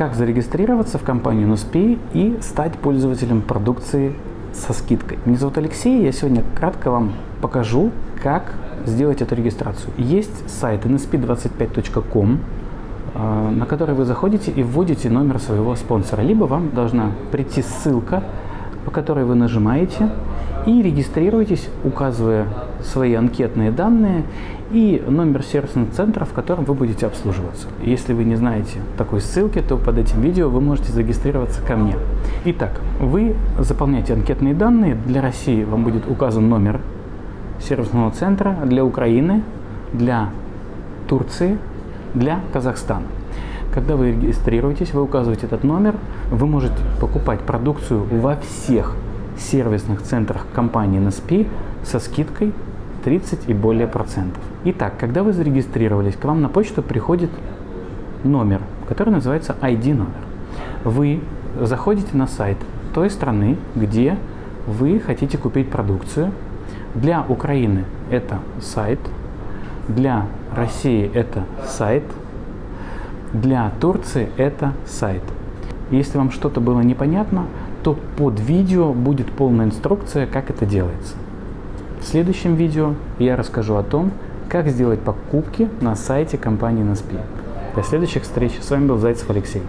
как зарегистрироваться в компанию NUSPI и стать пользователем продукции со скидкой. Меня зовут Алексей, я сегодня кратко вам покажу, как сделать эту регистрацию. Есть сайт nsp25.com, э, на который вы заходите и вводите номер своего спонсора. Либо вам должна прийти ссылка, по которой вы нажимаете и регистрируетесь, указывая свои анкетные данные и номер сервисного центра, в котором вы будете обслуживаться. Если вы не знаете такой ссылки, то под этим видео вы можете зарегистрироваться ко мне. Итак, вы заполняете анкетные данные. Для России вам будет указан номер сервисного центра, для Украины, для Турции, для Казахстана. Когда вы регистрируетесь, вы указываете этот номер, вы можете покупать продукцию во всех сервисных центрах компании NSP со скидкой 30 и более процентов. Итак, когда вы зарегистрировались, к вам на почту приходит номер, который называется ID номер. Вы заходите на сайт той страны, где вы хотите купить продукцию. Для Украины это сайт, для России это сайт, для Турции это сайт. Если вам что-то было непонятно, то под видео будет полная инструкция, как это делается. В следующем видео я расскажу о том, как сделать покупки на сайте компании NSP. До следующих встреч. С вами был Зайцев Алексей.